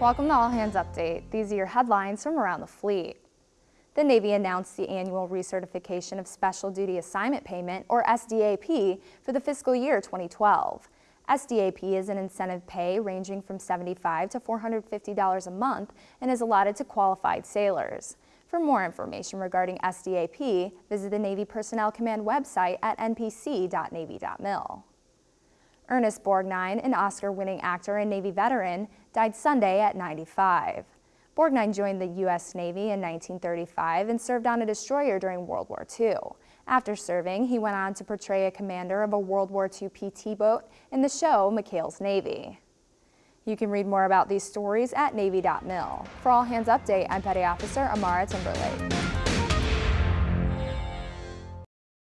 Welcome to All Hands Update. These are your headlines from around the fleet. The Navy announced the annual recertification of Special Duty Assignment Payment, or SDAP, for the fiscal year 2012. SDAP is an incentive pay ranging from 75 to $450 a month and is allotted to qualified sailors. For more information regarding SDAP, visit the Navy Personnel Command website at npc.navy.mil. Ernest Borgnine, an Oscar-winning actor and Navy veteran, died Sunday at 95. Borgnine joined the U.S. Navy in 1935 and served on a destroyer during World War II. After serving, he went on to portray a commander of a World War II PT boat in the show McHale's Navy. You can read more about these stories at Navy.mil. For All Hands Update, I'm Petty Officer Amara Timberlake.